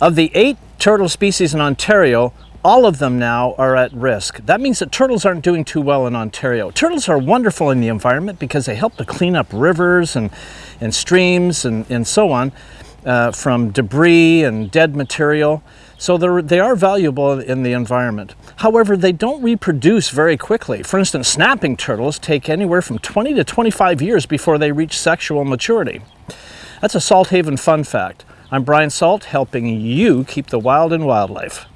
Of the eight turtle species in Ontario, all of them now are at risk. That means that turtles aren't doing too well in Ontario. Turtles are wonderful in the environment because they help to clean up rivers and, and streams and, and so on uh, from debris and dead material. So they are valuable in the environment. However, they don't reproduce very quickly. For instance, snapping turtles take anywhere from 20 to 25 years before they reach sexual maturity. That's a Salthaven fun fact. I'm Brian Salt, helping you keep the wild in wildlife.